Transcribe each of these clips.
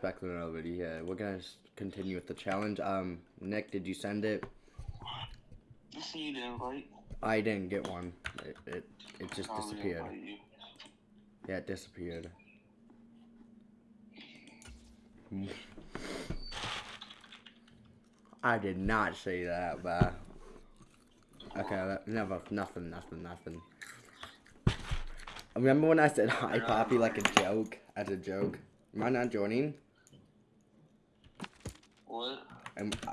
Back to another video. Yeah, we're gonna continue with the challenge. Um, Nick, did you send it? I see the invite. I didn't get one. It it, it just Oh, disappeared. Yeah, it disappeared. I did not say that, but okay, that, never, nothing, nothing, nothing. Remember when I said hi, Poppy, like a joke, as a joke? Am I not joining? What? And uh,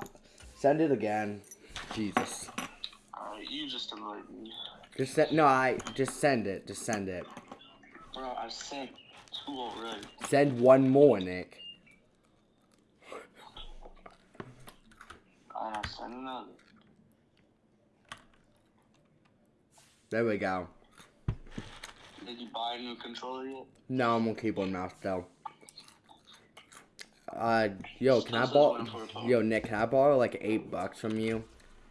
send it again. Jesus. Alright, you just invite me. Just send. No, I just send it. Just send it. Bro, I sent two already. Send one more, Nick. I sent another. There we go. Did you buy a new controller yet? No, I'm gonna keep on keyboard mouse though. Uh, yo, can I borrow? waiting for a phone. Yo, Nick, can I borrow like eight bucks from you?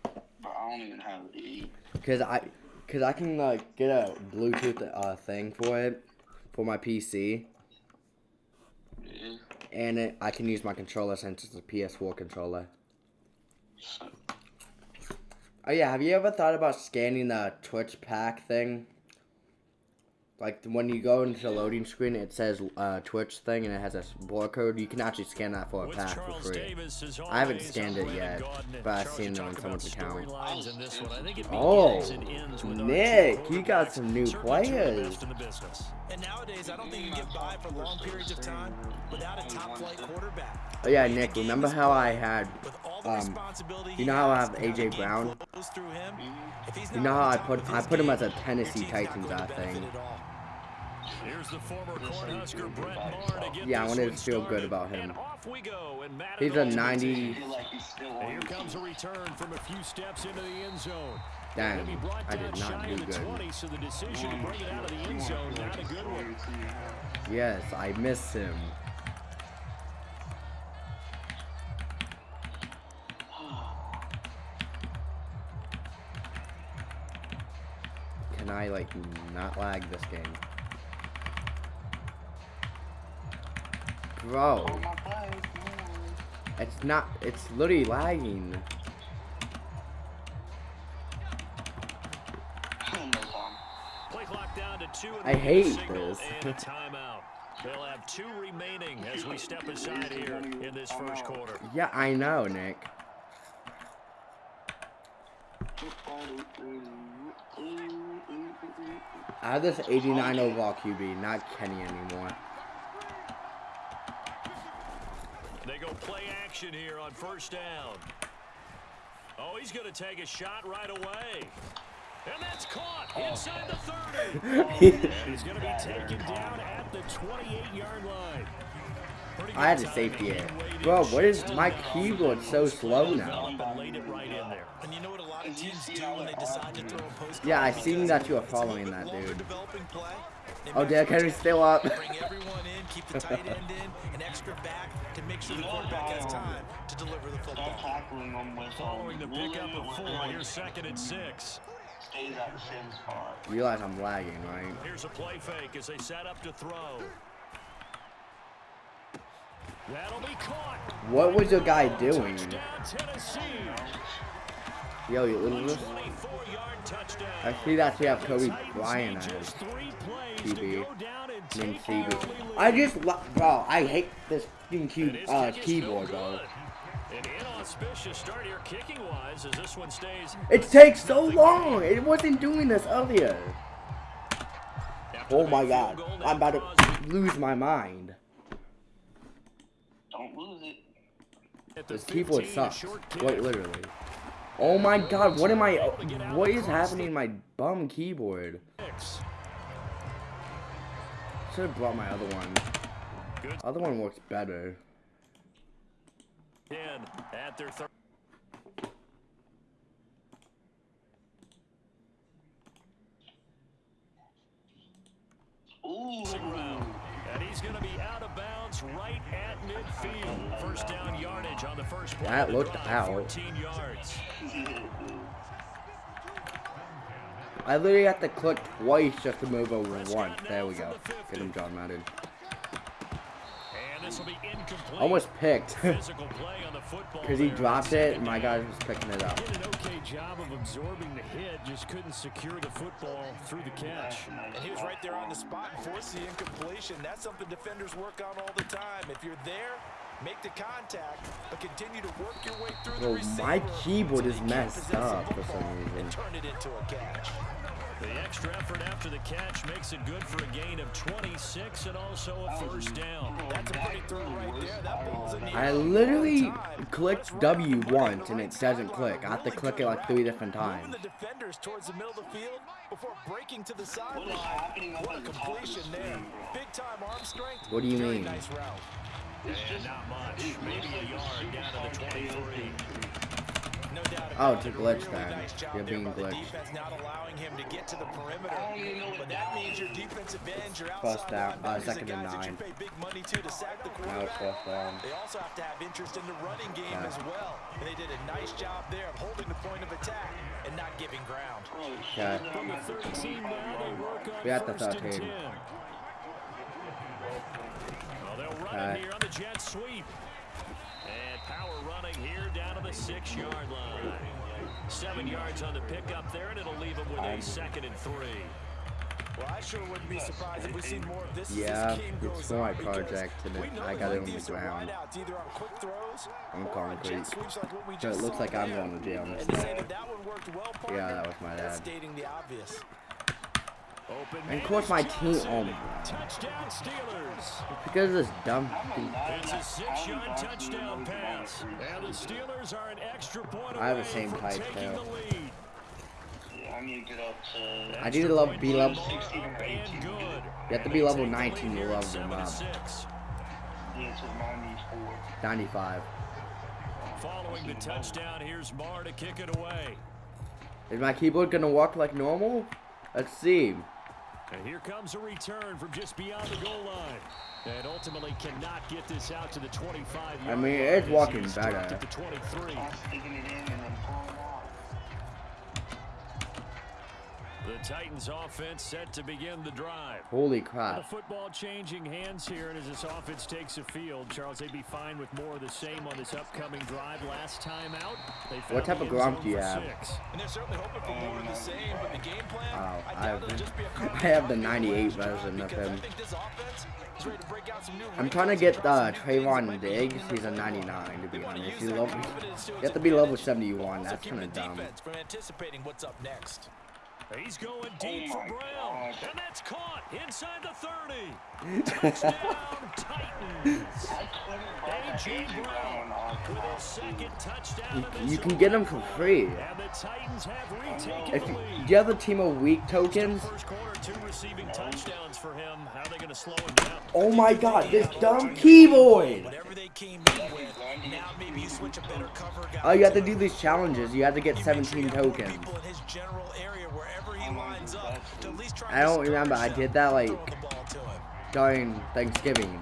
Bro, I don't even have eight. Cause I, cause I can like get a Bluetooth uh thing for it, for my PC, Yeah. and it, I can use my controller since it's a PS4 controller. Oh yeah, have you ever thought about scanning the Twitch pack thing? Like when you go into the loading screen, it says uh, Twitch thing, and it has a barcode. You can actually scan that for a With pack for free. I haven't scanned it yet, but I've seen it on someone's account. storylines in this one. I think it Oh, begins and ends with our Nick, you got some new quarterbacks, certainly two of the players. best in the business. And nowadays, I don't think you get by for long periods of time without a top flight quarterback. Oh yeah, Nick, remember how I had, With all the um, you know how I has have AJ Brown? flows through him, if he's You know how I put I put him as a Tennessee Titans going I think. Yeah, I wanted to feel good about him. Off we go. And Matt He's a 90 I feel like he's still And here comes a return from a few steps into the end zone. Dang, He'll brought I down did not shy do the good. 20, so the decision to bring it out of the end zone, not a good one. Yes, I miss him. Can I like not lag this game? Bro, Oh, it's not, it's literally lagging. I hate this. They'll have two remaining as we step aside here in this first quarter. Yeah, I know, Nick. I have this 89 overall QB, not Kenny anymore. They go play action here on first down. Oh, he's going to take a shot right away. And that's caught oh. inside the 30. Oh, he's going to be taken down at the 28-yard line. I had good a safety timing it. Bro, what is Still my keyboard so slow now? Develop and laid it right in there. And you know what a lot of teams do when they decide to throw a post Yeah, I play? seen that you were it's a little following that, dude. Developing play. They Oh, match Derrick the Henry's still up. Bring everyone in, keep the tight end in, an extra back to make sure the quarterback has time to deliver the Start football. tackling them with Following the pickup of four, with here's second and six. Stays at the same spot. Realize I'm lagging, right? Here's a play fake as they set up to throw. That'll be caught. What was your guy doing? Yo, you little. 24-yard. I see that you have Kobe Titans Bryant need as just three plays to QB. and named CB. I just, lo- bro, I hate this fucking And uh, keyboard, bro. good. An inauspicious start here kicking wise as this one stays. It takes so long. It wasn't doing this earlier. Oh my god, I'm about to lose my mind. Don't lose it. This keyboard sucks. short. Quite literally. Oh my god, what am I? What is happening in my bum keyboard? Six. Should have brought my other one. Good. Other one works better. 10 at their third. And he's going to be out of bounds right at midfield. First down yardage on the first play. That looked drive, out. 14 yards. I literally have to click twice just to move over once. There we go. Get him, John Madden. And. Almost picked. Because he dropped it, Second my guy was picking it up. Did an okay job of absorbing the hit, just couldn't secure the football through the catch. And he was right there on the spot and forced the incompletion. That's something defenders work on all the time. If you're there, contact, but continue to work your way through the Bro, receiver. my keyboard is messed up for some reason. Turn it into a catch. The extra effort after the catch makes it good for a gain of 26 and also a first down. That's a pretty throw right there. That ball's in I literally all the time. clicked W once and it doesn't click. I have to click it like three different times. the defenders towards the middle of the field before breaking to the sideline. What a at the top of the completion there. Big time arm strength. What do you Very mean? Nice route. Not much, maybe a yard down to the 23. Oh, it's a glitch really then. Nice job You're being glitched. defense not allowing him to get to the perimeter. I don't even know what But that that means your defensive ends, your First outside down, uh, second and guys that you nine. big money to to sack the Now it's quarterback. first down. They also have to have interest in the running game Yeah. as well. And they did a nice job there of holding the point of attack and not giving ground. Okay. From the 13 now, they work on We got the first and 13. 10. Well, they'll run Okay. it here on the jet sweep. And power running here down to the six-yard line. Seven yards on the pickup there, and it'll leave them with a second and three. Well, I sure wouldn't be surprised if we see more of this Yeah, this game it's goes for my project, and we it- know I got it on to the use some ground. wideouts, either on quick throws I'm or calling on Creek. jet like So it looks like I'm going to jail And to instead. say that that one worked well, partner, Yeah, that was my that's dad. stating the obvious. Open And of course my team- Johnson. oh my God. Touchdown Steelers. Because of this dumb thing. It's a six-yard touchdown pass. And the Steelers are an extra point I have the same from type, taking too. the lead. I need to get up to. I need to level, be level. Bar up and good. You have to be level They take the 19 lead to here at level them up. six. Yeah, to 94. 95. Following the touchdown, here's Marr to kick it away. Is my keyboard gonna work like normal? Let's see. And here comes a return from just beyond the goal line. And ultimately cannot get this out to the 25 I mean, it's walking back At the 23. The Titans offense set to begin the drive. Holy crap. The crap. football changing hands here, and as this offense takes the field, Charles, they'd be fine with more of the same on this upcoming drive. Last time out, they found What type of end grump do you have? six. And they're certainly hoping for more of the same, but the game plan, Oh, I I doubt have the- just be a I have the 98 version of because him. offense is ready to break out some new I'm trying to get try uh, some new things that Trevon Diggs. He's a in the playbook. 99 to be honest. use level, you have to be level advantage, 71. also That's kind of dumb. from anticipating what's up next. He's going deep Oh for Brown. God. And that's caught inside the 30. Touchdown, Titans. A.J. Brown with his second touchdown You, you can get them for free. And the Titans have retaken If the you, lead. do you have the team of weak tokens? First quarter, two receiving touchdowns for him. How are they going to slow him down? Oh my god, this dumb keyboard! Whatever they came in with, now maybe you switch a better cover guy. Oh, you have to do these challenges. You have to get You make sure 17 you have more tokens. I don't remember, I did that, like- throwing the ball to him. During Thanksgiving.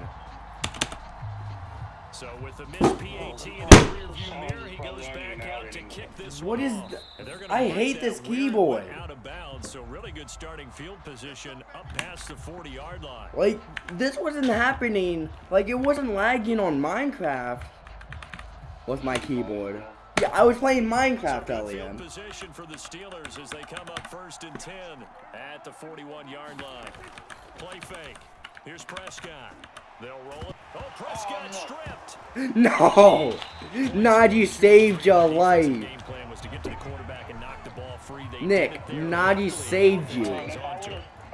So with the missed PAT in his rearview mirror, he goes back out to kick this What is off. th- And they're gonna I hate this keyboard. Out of bounds, so really good starting field position up past the 40-yard line. Like, this wasn't happening. Like, it wasn't lagging on Minecraft. With my keyboard. I was playing Minecraft earlier. position for the Steelers as they come up first and 10 at the 41-yard line. Play fake. Here's Prescott. They'll roll it. Oh, Prescott oh, stripped. No! Najee saved your life. Game plan was to get to the quarterback and knock the ball free. They Nick, it saved you.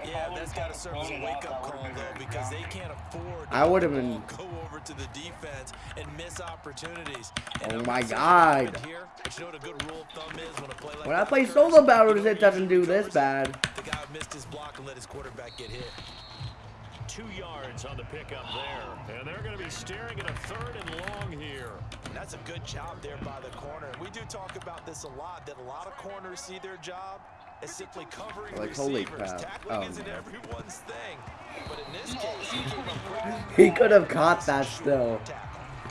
Hangs on to it. Yeah, that's got to serve as a wake-up call, though, because they can't afford I would've been- go over to the defense and miss opportunities. Oh my not saying it God. Here, you know what a good rule of thumb is when like When I play solo battles, it doesn't do this bad. The guy missed his block and let his quarterback get hit. Two yards on the pickup there. And they're going to be staring at a third and long here. And that's a good job there by the corner. We do talk about this a lot, that a lot of corners see their job as simply covering Like, receivers. holy crap. Tackling Oh, isn't man. everyone's thing. But in this case, he came up quickly. He could have caught that still.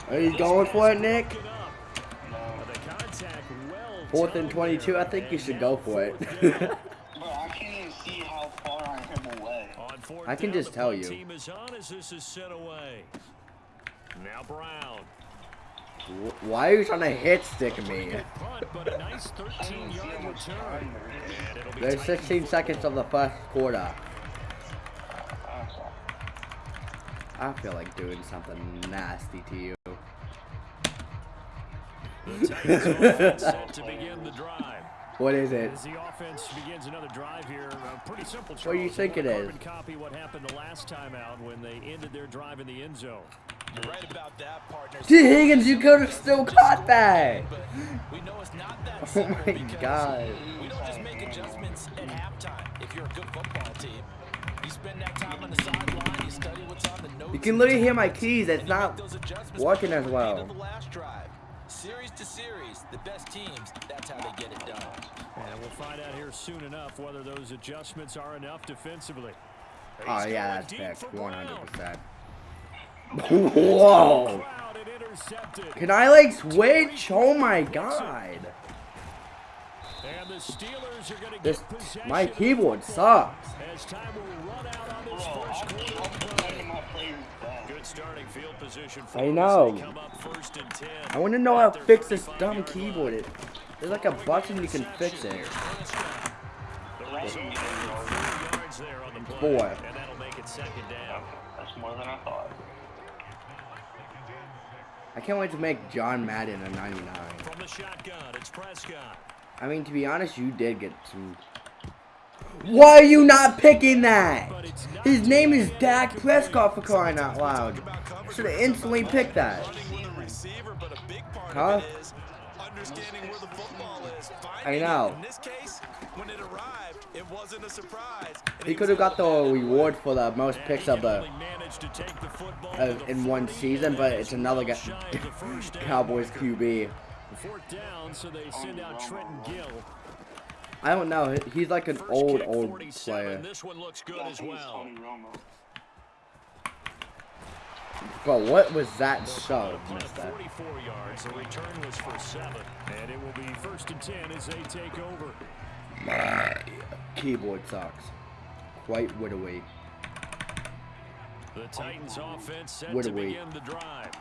Are you going for it, Nick? Broken up. The contact well Fourth and 22, I think you should go for it. fourth down. Bro, I can't even see how far I am away. On fourth I can down, just tell you. Team is on as this is sent away. Now Brown. Wh- Why are you trying to hit stick me? Punt, but a nice 13-yard return. And it'll be There's 16 seconds of the first quarter. I feel like doing something nasty to you. The Titans offense set to begin the drive. What is it? As the offense begins another drive here, pretty simple. What do you think They is? Copy what happened the last time out when they ended their drive in the end zone. You're right about that, partner. Tee Higgins, you could have still caught that. We know it's not that Oh my God. We don't just make adjustments at halftime. If you're a good football team, you spend that time on the sideline, you study what's on the notes. You can literally hear my keys. It's and you make not those adjustments working as well. end of the last drive. Series to series, the best teams, that's how they get it done. And we'll find out here soon enough whether those adjustments are enough defensively. Oh yeah, that's deep fixed, for Brown. 100%. Whoa! Can I like switch? Oh my god! This my keyboard sucks. I know. they come up first and 10 I want to know how to fix this dumb keyboard. It, there's like a button you can fix it. The result, only four yards there on the play, Four. and that'll make it second down. That's more than I thought. I can't wait to make John Madden a 99. From the shotgun, it's Prescott. I mean, to be honest, you did get some. Why are you not picking that? His name is. Dak Prescott for crying out loud. Should have instantly picked that. Running with a receiver, but a big part Huh? Of understanding where the football is. Finding know. In this case, when it arrived, it wasn't a surprise. He could have got the reward for the most picks of the to take the football uh, in one season, but it's another guy, shy of the first down Cowboys. QB. Fourth down, so they send out Trenton Gill. I don't know. He's like an First old, kick, old 47. player. This one looks good Yeah, I as think it's well. Tony Romo. But what was that They'll shove, call it punt mister? 44 yards. The return was for seven, and it will be first and 10 as they take over. My keyboard sucks. Quite widowy. The Titans offense set What to begin the drive.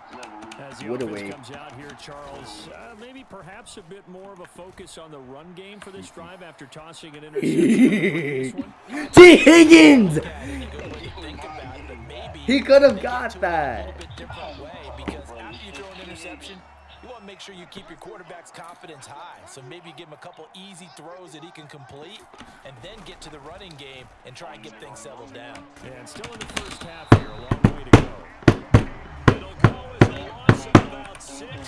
As the What a offense comes out here, Charles, uh, maybe perhaps a bit more of a focus on the run game for this drive after tossing an interception. this. Tee Higgins! look at it in a good way to think about it, but maybe He could have got that. little bit different way because after you throw an interception, you want to make sure you keep your quarterback's confidence high. So maybe give him a couple easy throws that he can complete, and then get to the running game and try and get things settled down. And still in the first half here, a long way to go. It'll go as a loss of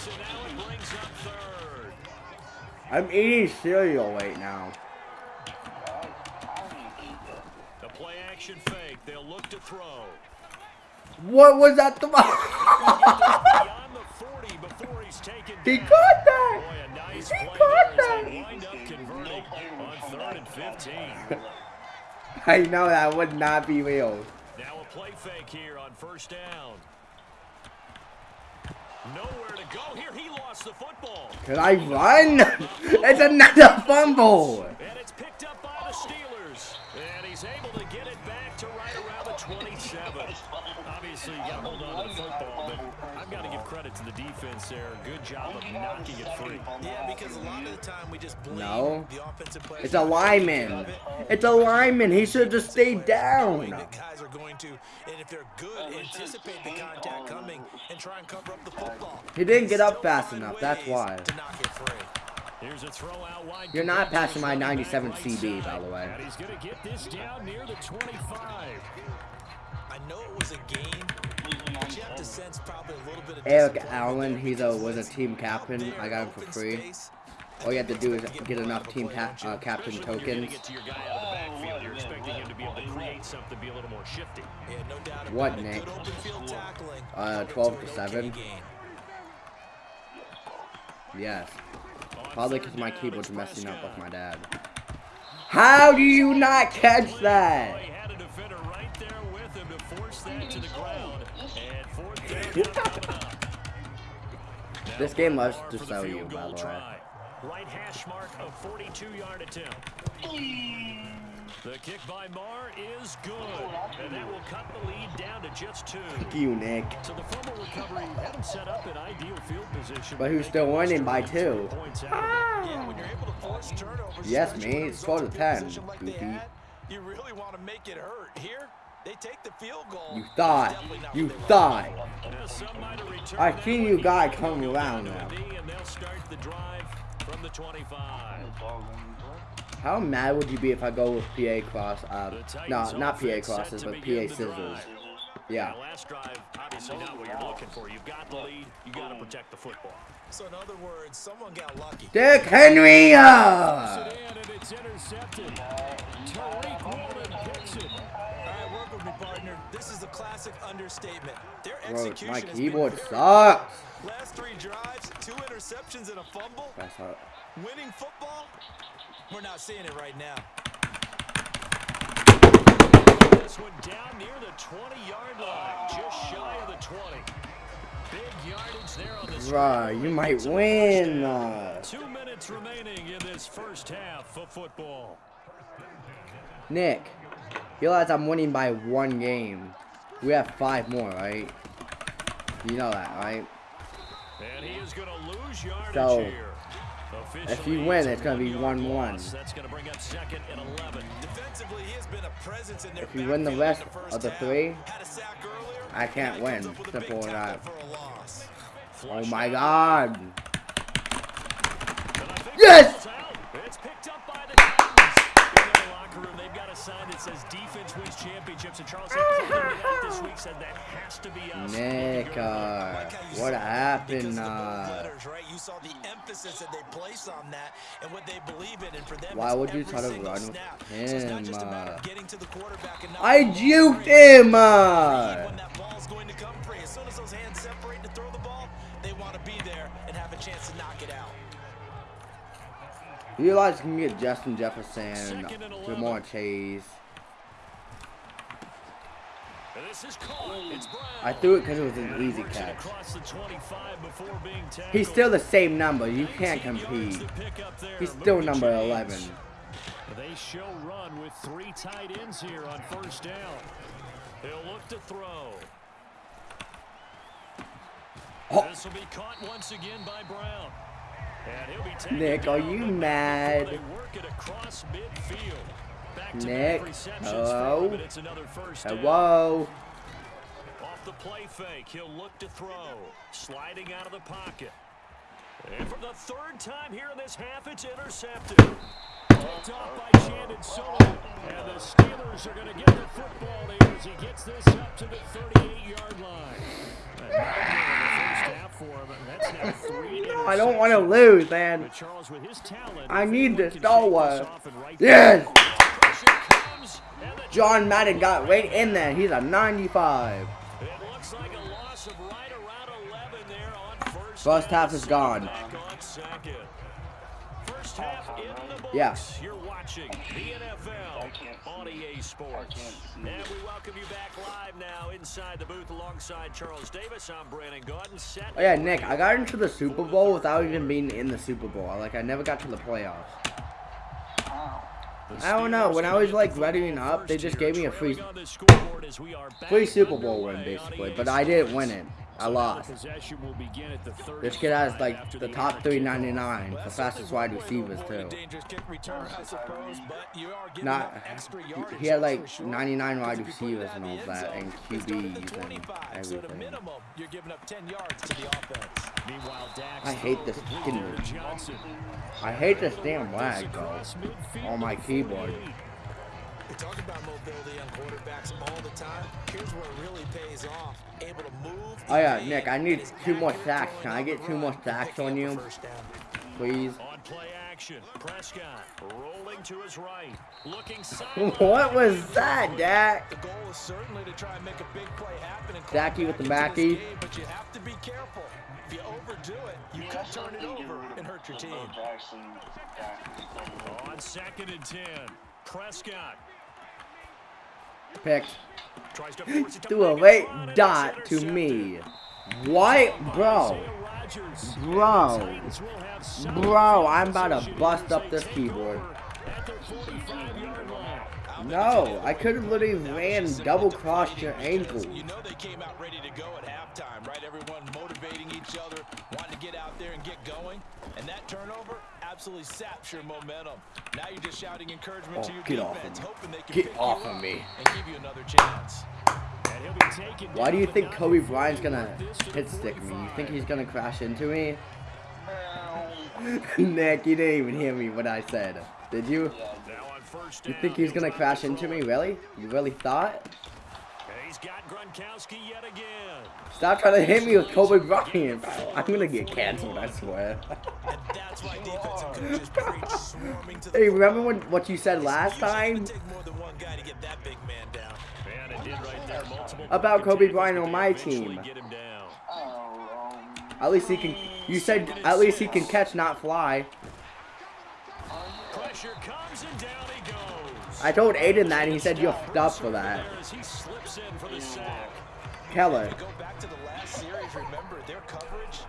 about now it brings up third. I'm eating cereal right now. The play action fake. They'll look to throw. What was that? The Beyond the 40 before he's taken he caught that! Boy, nice He caught there as they that! wind up converting on third and 15. I know that would not be real. Now a play fake here on first down. Nowhere to go. Here he lost the football. Can I run? It's another fumble! And it's picked up by the Steelers. And he's able to get it back to right around the 27. Obviously, you got to hold on to the football, but I've got to give credit to the defense there. Good job of knocking it free. Yeah, because a lot of the time we just blame No. the offensive players. It's a lineman. It's a lineman. He should have just stayed down. That guys are going to, and if they're good, anticipate the contact coming and try and cover up the football. He didn't get up fast enough, that's why. To knock it free. Here's a throw out wide. You're not passing my 97 CB, by the way. He's going to get this down near the 25. I know it was a game, Eric Allen, he's a was a team captain. I got him for free. All you have to do is get enough out of a team ca uh, captain Especially when you're gonna tokens. get to your guy out of the backfield, you're expecting him to be able to create something, be a little more shifty. Yeah, no doubt about What, it. Nick? Good open field tackling. Uh, 12 to to an okay 7. Yes. Probably because my down, keyboard's messing up with my dad. How do you not catch Well, that? This game loves Lamar to for sell you, by goal the way. try. Right hash mark of 42-yard attempt. The kick by Marr is good, and that will cut the lead down to just two. Fuck you, Nick. So the fumble recovery had him set up in ideal field position. But who's still winning by two? Points out of it. Yeah, when you're able to force turnovers, Yes, especially man, when it's the results 12 to 10, Like they you really want to make it hurt. Here, they take the field goal. You It's thought. You what thought. Yeah, some might have returned I see you guy They'll come around now. a knee, and they'll start the drive from the 25. How mad would you be if I go with PA cross? Uh, no, not PA crosses, but PA scissors. Yeah. Now, last drive, obviously not what you're looking for. You've got the lead. You got to protect the football. So in other words, someone got lucky. Dick Henry! Uh! Sit and it's intercepted. Tariq Woolen picks it. All right, work with me, partner. This is a classic understatement. Their Bro, execution my has been keyboard sucks. Last three drives, two interceptions and a fumble. That's how- Winning football, we're not seeing it right now. This one down near the 20-yard line, just shy of the 20. Big yardage there on the Bruh, you might win. Uh, Two minutes remaining in this first half of football. Nick, realize I'm winning by one game. We have five more, right? You know that, right? And he is going to lose yardage So, here. if you win, it's gonna be one-yard 1-1. That's going to bring up second and 11. Defensively, he has been a presence in their If you win the backfield rest first of the three, Had a sack earlier, I can't and now he comes win. up with a big Simple as tackle that. for a loss. Oh my god. And I think Yes! Defense championships. And Charles said something to that this week said that has to be us. Nick, uh, Like how you what happened? because of the bold Uh, letters, right? You saw the emphasis that they place on that and what they believe in, and for them, Why would you try to run with snap. So it's not him, a uh, of getting to the quarterback and not I juked him! Uh, when that ball's going to come free. As soon as those hands separate to throw the ball, they want to be there and have a chance to knock it out. you realize you can get Justin Jefferson, Second and 11. Ja'Marr Chase. And This is caught. It's Brown. I threw it because it was an easy catch. across the 25 before being tackled. He's still the same number. You can't compete. to pick up there. He's still number 11. They show run with three tight ends here on first down. He'll look to throw. Oh. This will be caught once again by Brown. And he'll be Nick, are you mad? Before They work it across midfield. Back Nick, hello? for him, and it's another first down. Hello? Off the play fake, he'll look to throw. Sliding out of the pocket. And for the third time here in this half, it's intercepted. Picked off by Shannon Sullivan. And the Steelers are going to get the football here as he gets this up to the 38-yard line. A nightmare in the first half for him, that's now three No, I don't want to lose, man. But Charles, with his talent, I need this can Star Wars. this off and right Yes! Pressure comes, and the John Madden got right in there. He's a 95. It like a right around 11 there on first. First half is gone. Back. First half in the books. Yeah. You're watching the NFL on EA Sports. And we welcome you back live now inside the booth alongside Charles Davis. I'm Brandon Gaudin. Set Oh yeah, Nick, I got into the Super Bowl without even being in the Super Bowl. Like I never got to the playoffs. I don't know, when I was, like, readying up, they just gave me a free- Free Super Bowl win, basically, but I didn't win it. I lost. This kid has like the top 399 for fastest wide receivers too. Dangerous kick return, I suppose, but you are getting Not he- had like 99 wide So if you put receivers and all that, and it's starting at QBs and 25, So at a everything. minimum, you're giving up 10 yards to the offense. Meanwhile, I hate this fucking- I hate this damn This lag, bro. across midfield on my keyboard. We talk about mobility on quarterbacks all the time. Here's where it really pays off. Able to move. Oh yeah, Nick, I need two more sacks. Can I get two more sacks on you? Please. On play action, Prescott rolling to his right, looking. What was that, Dak? The goal is certainly to try and make a big play happen and Zachy with the back into backy. game, but you have to be careful. If you overdo it, you could turn it over and hurt your team. On second and ten, Prescott Picked. tries to force it to Threw a late dot to me. What, By bro? Bro. And the Titans will have solid Bro, I'm about to bust up this keyboard. over at their 45-yard line. No, I could have literally ran double crossed your ankle. You know they came out ready to go at halftime, right? Everyone motivating each other, wanting to get out there and get going. And that turnover absolutely saps your momentum. Now you're just shouting encouragement Oh, to your get off defense, of me. hoping they can Get pick you off of me. and give you another chance. And he'll be taken Why do you think Kobe Bryant's gonna got this to the hit stick me? You think he's gonna crash into me? Nick, you didn't even hear me what I said. Did you? Now on first You think he's gonna crash into me? Really? You really thought? And He's got Gronkowski yet again. Stop trying to hit me with Kobe Bryant, bro. I'm gonna get canceled, I swear. And that's why defensive coaches preach swarming to the Hey, remember when what you said last time? would take more than one guy to get that big man down. And it did right there. Multiple About Kobe Bryant on my team. get him down. At least he can. You said at least he can catch, not fly. Pressure comes and down he goes. I told Aiden that, and he said you're up for that. As he slips in for the sack. Keller. Go back to the last series, remember their coverage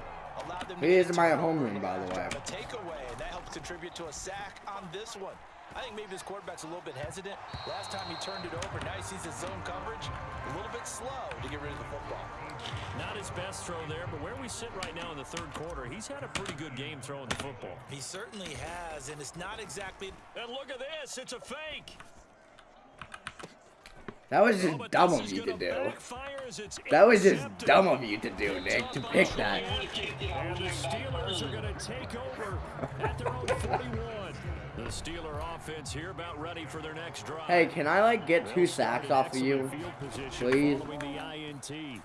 allowed them to He is my home homeroom, by the way. A takeaway, and that helps contribute to a sack on this one. I think maybe this quarterback's a little bit hesitant. Last time he turned it over, now he sees his zone coverage. A little bit slow to get rid of the football. Not his best throw there, but where we sit right now in the third quarter, he's had a pretty good game throwing the football. He certainly has, and it's not exactly And look at this, it's a fake. That was just dumb of you to do. backfire as it's That was just dumb of you to do, Nick, to pick that. And the Steelers are going to take over at their own 41. The Steeler offense here about ready for their next drive. Hey, can I like get two sacks off of you? excellent field position please? following the INT.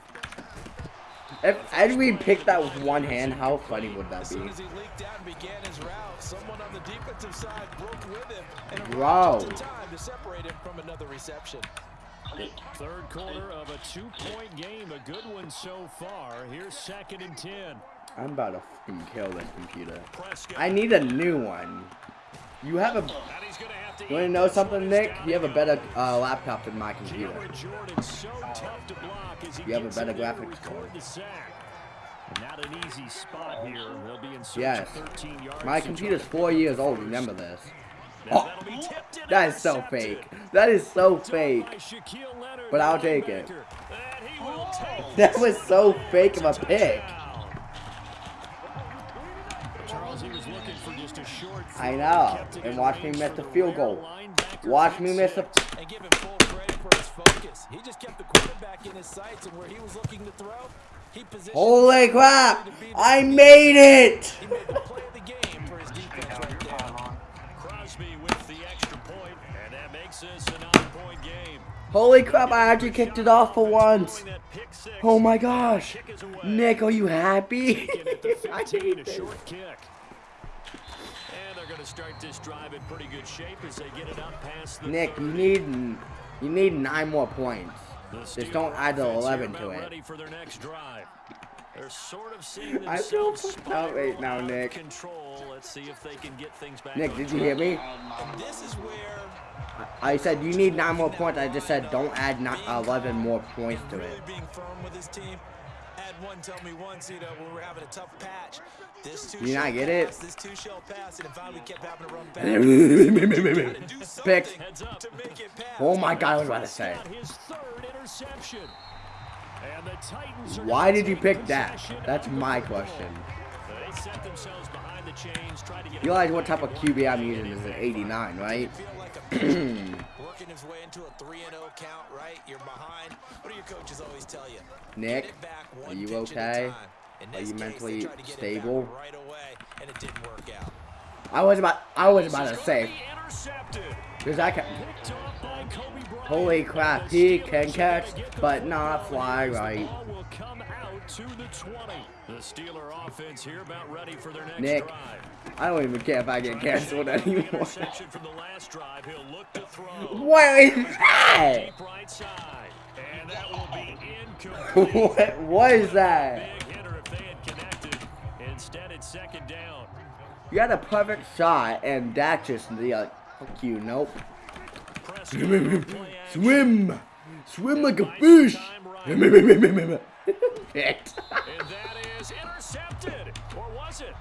If Edwin picked that with one hand, how funny would that be? soon as he leaked out and began his route, someone on the defensive side broke with him and Bro. Arrived just in time to separate him from another reception. Third quarter of a two-point game, a good one so far. Here's second and 10. I'm about to fucking kill this computer. I need a new one. You have a. Gonna have to You know something. Nick? You have a better uh, laptop than my computer. Cameron Jordan so tough to block as he You have a better in there to graphics card. Not an easy spot here. Be in Yes. of 13 yards. My computer's four years old. Remember this. Oh, that is so fake. That is so fake. But I'll take it. That was so fake of a pick. I know. And watch me miss the field goal. Watch me miss the. the Holy crap! I made it! He made the play of the game for his defense right there. Crosby with the extra point, and that makes this a nine-point game. Holy crap! I actually kicked it off for once. Throwing that pick six. Oh my gosh! Kick is away. Nick, are you happy? Taken at the I hate this. short kick. And they're going to start this drive in pretty good shape as they get it up past the Nick, you need you need nine more points. Just don't add the offense here 11 to it. They're sort of seeing I feel fucked right now, Nick. Control. Let's see if they can get things back. Nick, did you hear me? This is where I said you need nine more points. I just said don't add ni- 11 more points to it. being firm with his team. Had one tell me you know, when we were having a tough patch. This two You not get it? pass, This two shall pass, and if I kept having to run back. do something Picked. Heads up. to make it pass. Oh my god, I was about to say. His third interception. And the Titans are Why did you pick that? That's my question. They set themselves behind the chains, to get You realize what type of QB I'm using is an 89, right? Feel like a pitcher working his way into a 3 0 count, right? You're behind. What do your coaches always tell you? Nick, Get it back are you pitch at a okay? Are you mentally tried to get it back stable? Right away, and it didn't work out. I was about I was about to say, be intercepted. cause I can. Picked off by Kobe Bryant. Holy crap, he can catch, gonna get the but not fly right. come out to the 20. The Steeler offense here about ready for Nick. I don't even care if I get canceled Trying to get the anymore. interception from the last drive. He'll look to throw. What is that? Deep right side. And that will be incomplete. What what is that? Big hitter if they had connected. Instead, it's second down. You had a perfect shot, and that just the like, fuck you, nope. Prescott on. Swim, swim like a fish. time right. Picked. And that is intercepted. Or was it?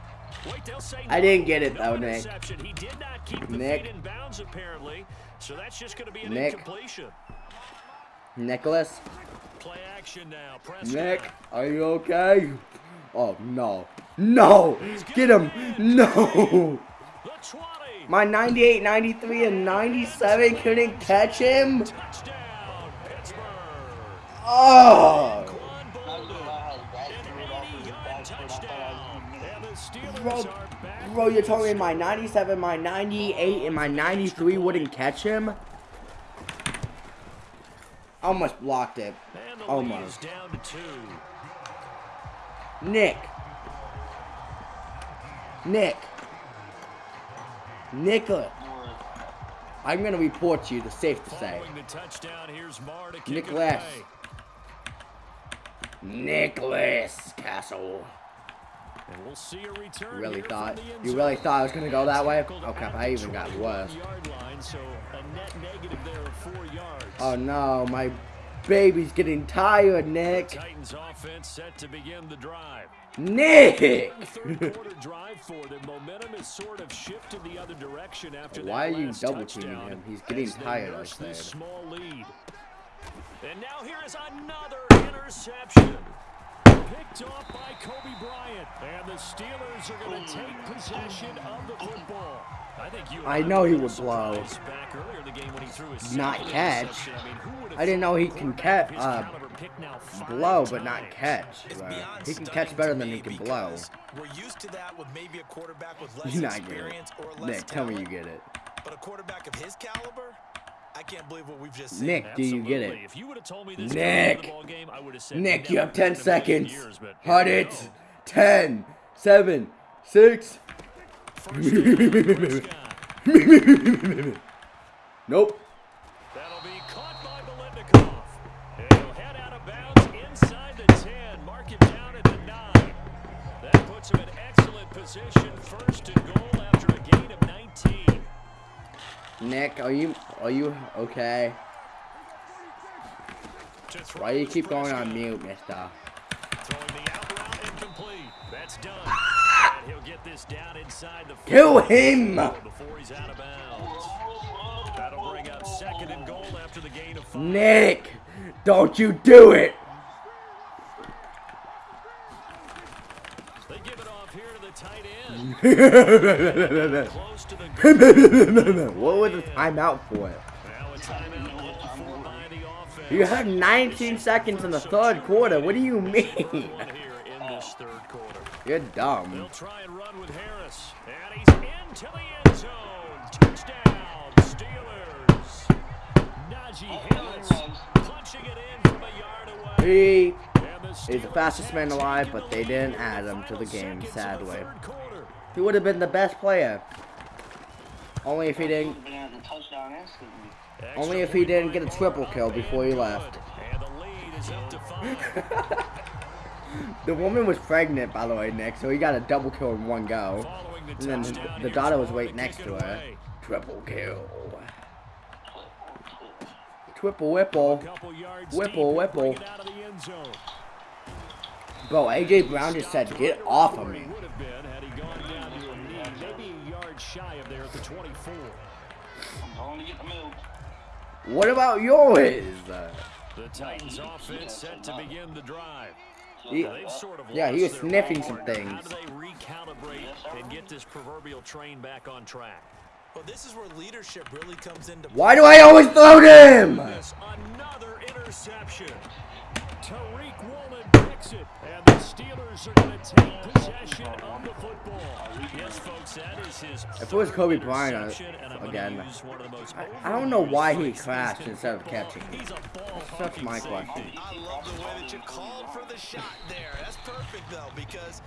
Wait, they'll say I didn't get it, No though, Nick. interception. He did not keep the Nick. in bounds, apparently. So that's just going to be an Nick. incompletion. Nicholas? Play action now. Prescott. Nick, are you okay? Oh, no. No! Get him! No! The 20. My 98, 93, and 97 couldn't catch him? Oh! Quan Not Bolden. gonna lie, how bad An he rolled off his 80-yard back foot. I thought touchdown. And the Steelers Bro, bro, you're telling me my 97, my 98, and my 93 wouldn't catch him? Almost blocked it. Almost. Nick. Nick. Nicholas. I'm gonna report you, the safe to say. Following the touchdown, here's Marr to Nicholas. Nicholas Castle. And we'll see a return You really thought you really thought I was gonna go that way? Oh crap! I even got 21 worse. Line, so a net negative there of four yards. Oh no, my baby's getting tired, Nick. Titans offense set to begin the drive. Nick! The third quarter drive for them. Momentum has sort of shifted the other direction after that Why are you double teaming him? He's getting tired, I nurse this said. small lead. And now here is another interception. Picked off by Kobe Bryant. And the Steelers are going to take possession of the football. I think you I know he would blow. Back earlier in the game when he threw his Not catch. I mean, who would have I didn't know he can quarterback ca- of his uh, caliber now Blow, but not catch. It's he can catch better than me he can blow. We're used to that with maybe a quarterback with less You're not getting experience or it. less Nick, tell me you get it. But a quarterback of his caliber, I can't believe what we've just seen. Nick, do you get it? If you would have told me this Nick. the ball game, I would have said Nick, you have 10 in a million seconds. years, Hut it. go. 10, 7, 6. First down, Prescott. Nope. That'll be caught by Belendikov. And he'll head out of bounds inside the 10. Mark him down at the 9. That puts him in excellent position. First and goal after a gain of 19. Nick, are you are you okay? Why do you keep going on mute, mister? The out route incomplete. That's done. and he'll get this down inside the Kill 40 him! before he's out of bounds. That'll bring up second and goal after the gain of five. Nick, don't you do it! They give it off here to the tight end. Close to the goal. what was the timeout for? Now a timeout for by the offense. You had 19 seconds in the third quarter. What do you mean? here in this third quarter. You're They'll dumb. try and run with Harris. And he's into the end zone. Touchdown, Steelers. Najee Harris punching it in from a yard away. He is the fastest man alive, but they didn't add him to the game, seconds of the sadly. Third quarter. He would have been the best player. Only if he didn't. Been at the touchdown instantly. Only if he didn't get a triple kill before he left. The lead is up to five. The woman was pregnant, by the way, Nick, so he got a double kill in one go. The And then the daughter was Ball right next to her. Triple kill. Triple whipple. Couple yards Whipple, whipple. out of the end zone. Bro, AJ Brown just said, get off of me. would have been had he gone down to a knee, maybe a yard shy of there at the 24. I'm going to get the milk. What about yours? The Titans offense set to begin the drive. he- sort of yeah, he was sniffing way. some How do they recalibrate and get this proverbial train back on track? Well, this is where leadership really comes into Why do I always throw him? Another interception. Tariq Woolen picks it, and the Steelers are going to take possession of the football. Yes, folks, that is his. If it was Kobe Bryant, I- interception, and I'm gonna again, use one of the most I- I don't know why he crashed instead of football. catching. He's a ball That's my question. I love the way that you called for the shot there. That's perfect though because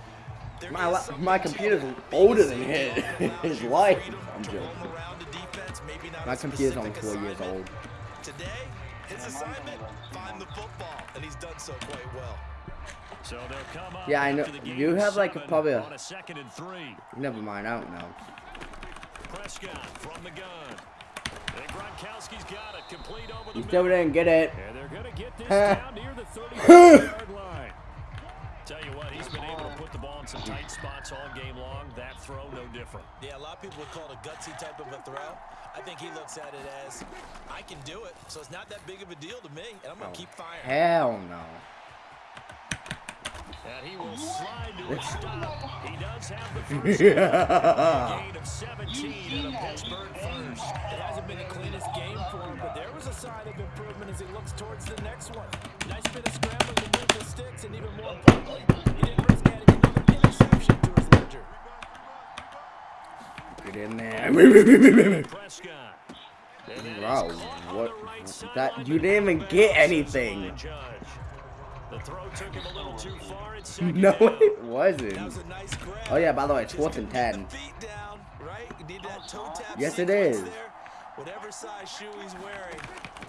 My is la- something my computer's older than his- his life. I'm to joking. roam around the defense, maybe not My computer's only four years old. Today, his assignment, find the football, and he's done so quite well. So they'll come up Yeah, I know- you have, like, seven probably a- on a second and three. Never mind, I don't know. Prescott from the gun. And Gronkowski's got it complete over the He still middle. didn't get it. And they're going to get this down near the 30-yard line. Tell you what, he's been able to put the ball in some tight spots all game long. That throw, no different. Yeah, a lot of people would call it a gutsy type of a throw. I think he looks at it as, I can do it, so it's not that big of a deal to me, and I'm going Oh, keep firing. Hell no. And he will slide to a stop. He does have the first gain of 17 and a Pittsburgh first. It hasn't been the cleanest game for him, but there was a sign of improvement as he looks towards the next one. Nice bit of scrambling to move the sticks, and even more importantly, he didn't risk adding another interception to his ledger. Get in there. Prescott. And that is Wow, what- that- you didn't even get anything. The throw took him a little too far No, it wasn't. was nice. Oh yeah, by the way, it's Just fourth and keep ten. the feet down, right? You need that toe tap Yes, it is. Whatever size shoe he's wearing,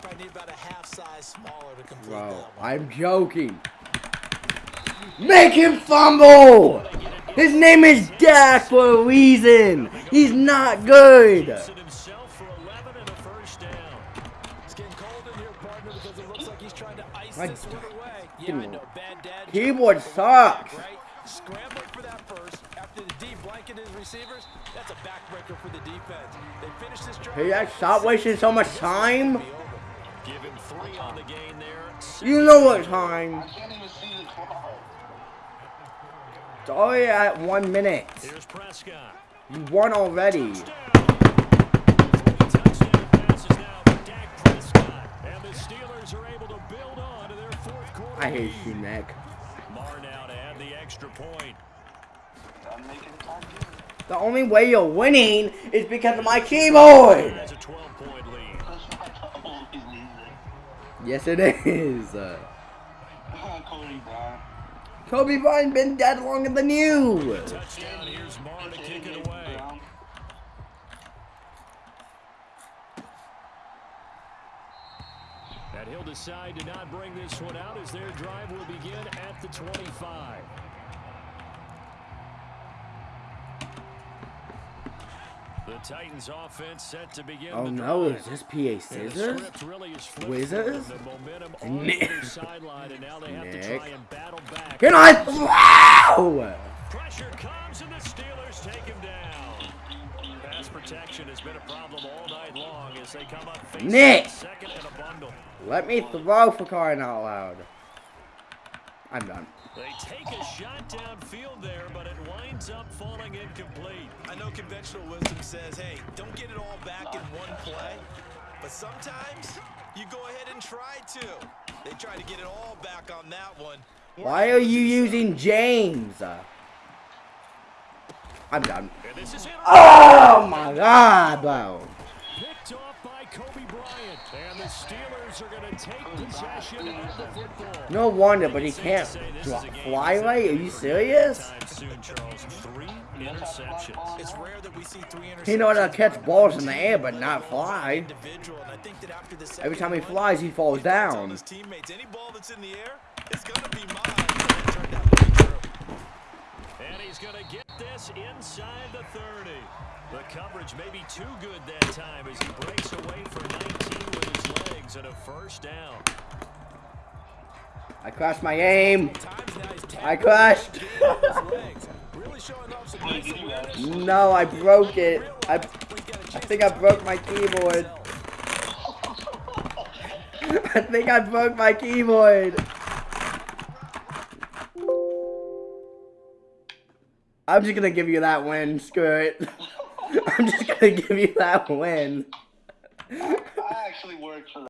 probably need about a half size smaller to complete Bro, that one. I'm joking. Make him fumble! His name is Dak for a reason. He's not good. Gibson himself for 11 and a first down. It's getting cold in here, partner, because it looks like he's trying to ice My this one away. Yeah, I know. Keyboard sucks. Scrambling for that first after the D blanketed his receivers. That's a backbreaker for the defense. They finish this drive. Hey, that stop wasting so much time. Give him three on the gain there. You know what time. I can't even see the clock. It's already at one minute. Here's Prescott. You won already. Touchdown passes now for Dak Prescott. And the Steelers are able to I hate you, Mac. Marr now to add the extra point. I'm making time. The only way you're winning is because of my keyboard. Has a 12-point lead. That's not the only reason. Yes, it is. Uh, Cody Bryant. Kobe Bryant been dead longer than you. Touchdown. Here's Marr to kick it away. And he'll decide to not bring this one out as their drive will begin at the 25. The Titans offense set to begin Oh the no, is this PA scissors? really is Wizards? for them. The momentum on Nick. the other sideline, and now they have to try and battle back. Can I throw? Pressure comes, and the Steelers take him down. Pass protection has been a problem all night long as they come up facing Nick. second and a bundle. Let me throw for crying out loud. I'm done. They take a shot downfield there, but it winds up falling incomplete. I know conventional wisdom says, hey, don't get it all back in one play. But sometimes you go ahead and try to. They tried to get it all back on that one. Why are you using James? I'm done. And this is it. Oh my god, bro. Picked off by Kobe Bryant. And the Steelers are going to take possession of the football. No wonder, but he can't say this drop is a game fly right. Are you serious? Time soon, Charles. Three interceptions. It's rare that we see three. He knows how to catch balls in the air, but not fly. Individual, and I think that after the Every second time he one, flies, he falls he tells down. He's going to get this inside the 30. The coverage may be too good that time as he breaks away for 19 with his legs and a first down. I crashed my aim. Times now he's I crashed. the game with his legs. Really showing off some nice awareness. No, I broke it. I, He's got a I think I broke my keyboard. I think I broke my keyboard. I'm just gonna give you that win, screw it. I'm just gonna give you that win. I actually worked for that.